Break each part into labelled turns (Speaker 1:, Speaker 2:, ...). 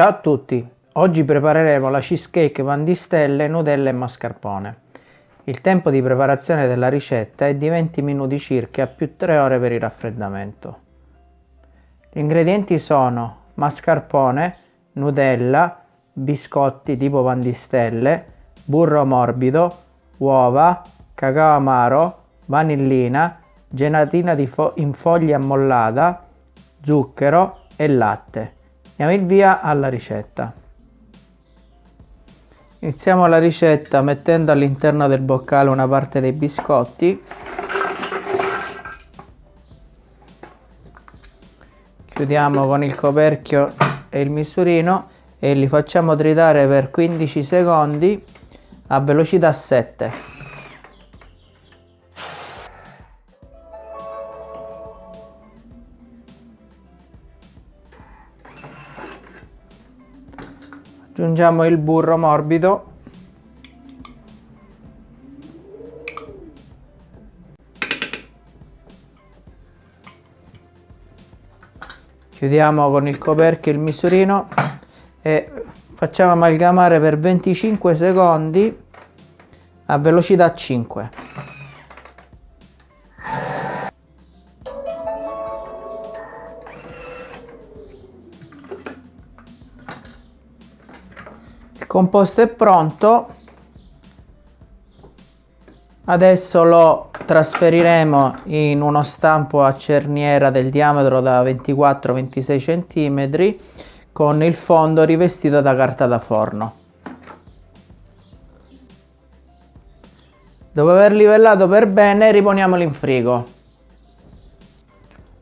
Speaker 1: Ciao a tutti, oggi prepareremo la cheesecake pan di stelle, Nutella e mascarpone. Il tempo di preparazione della ricetta è di 20 minuti circa più 3 ore per il raffreddamento. Gli ingredienti sono mascarpone, Nutella, biscotti tipo pan di stelle, burro morbido, uova, cacao amaro, vanillina, gelatina fo in foglia ammollata, zucchero e latte. Diamo il via alla ricetta. Iniziamo la ricetta mettendo all'interno del boccale una parte dei biscotti. Chiudiamo con il coperchio e il misurino e li facciamo tritare per 15 secondi a velocità 7. Aggiungiamo il burro morbido. Chiudiamo con il coperchio il misurino e facciamo amalgamare per 25 secondi a velocità 5 composto è pronto. Adesso lo trasferiremo in uno stampo a cerniera del diametro da 24-26 cm con il fondo rivestito da carta da forno. Dopo aver livellato per bene riponiamolo in frigo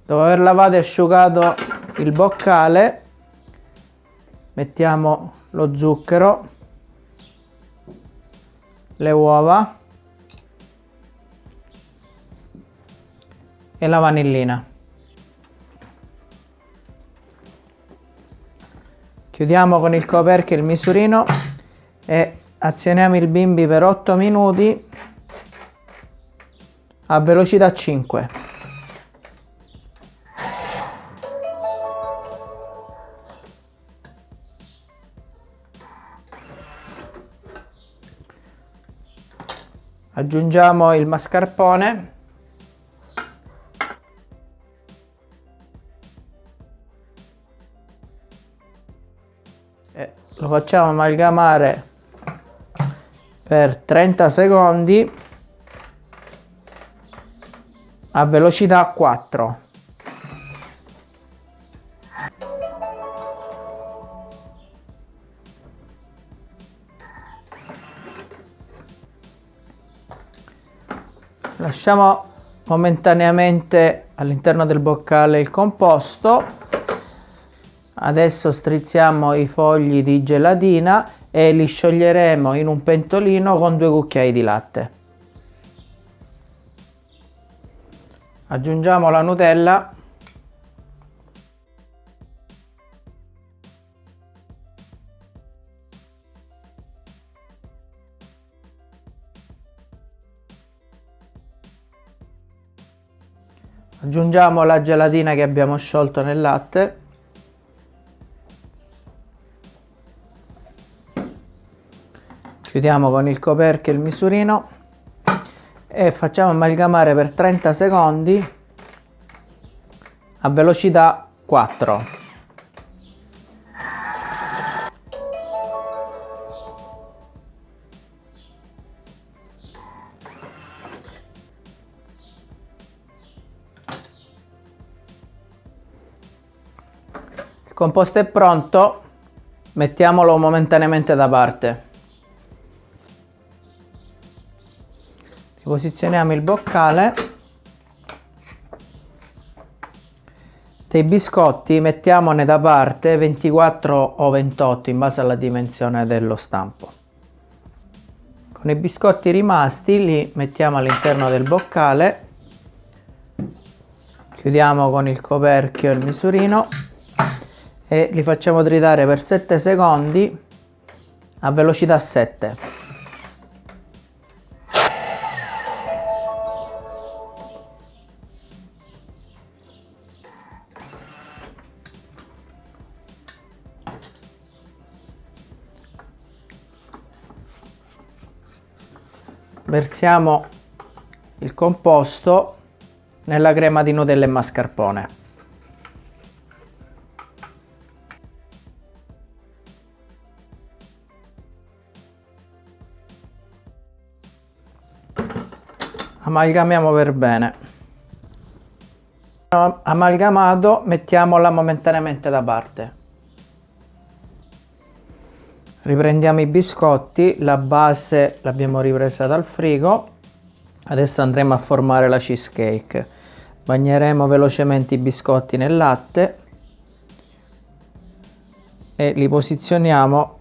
Speaker 1: dopo aver lavato e asciugato il boccale mettiamo lo zucchero, le uova e la vanillina. Chiudiamo con il coperchio il misurino e azioniamo il bimbi per 8 minuti a velocità 5. Aggiungiamo il mascarpone. E lo facciamo amalgamare per 30 secondi a velocità 4 lasciamo momentaneamente all'interno del boccale il composto. Adesso strizziamo i fogli di gelatina e li scioglieremo in un pentolino con due cucchiai di latte. Aggiungiamo la nutella aggiungiamo la gelatina che abbiamo sciolto nel latte. Chiudiamo con il coperchio il misurino e facciamo amalgamare per 30 secondi a velocità 4 composto è pronto. Mettiamolo momentaneamente da parte. Posizioniamo il boccale. Dei biscotti mettiamone da parte 24 o 28 in base alla dimensione dello stampo. Con i biscotti rimasti li mettiamo all'interno del boccale. Chiudiamo con il coperchio il misurino e li facciamo tritare per 7 secondi a velocità 7 versiamo il composto nella crema di Nutella e mascarpone. Amalgamiamo per bene. Amalgamato, mettiamola momentaneamente da parte. Riprendiamo i biscotti, la base l'abbiamo ripresa dal frigo. Adesso andremo a formare la cheesecake. Bagneremo velocemente i biscotti nel latte e li posizioniamo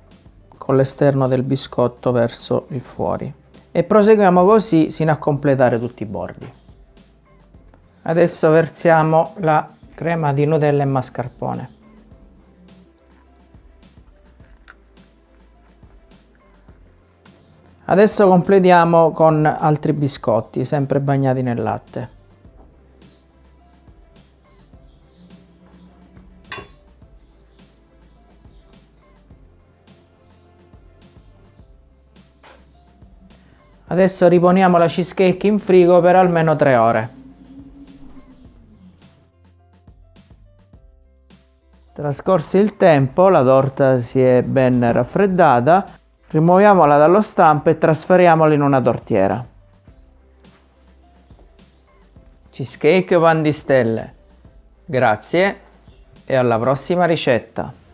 Speaker 1: con l'esterno del biscotto verso il fuori e proseguiamo così sino a completare tutti i bordi. Adesso versiamo la crema di Nutella e mascarpone. Adesso completiamo con altri biscotti, sempre bagnati nel latte. Adesso riponiamo la cheesecake in frigo per almeno 3 ore. Trascorso il tempo, la torta si è ben raffreddata, rimuoviamola dallo stampo e trasferiamola in una tortiera. Cheesecake pan di stelle. Grazie e alla prossima ricetta.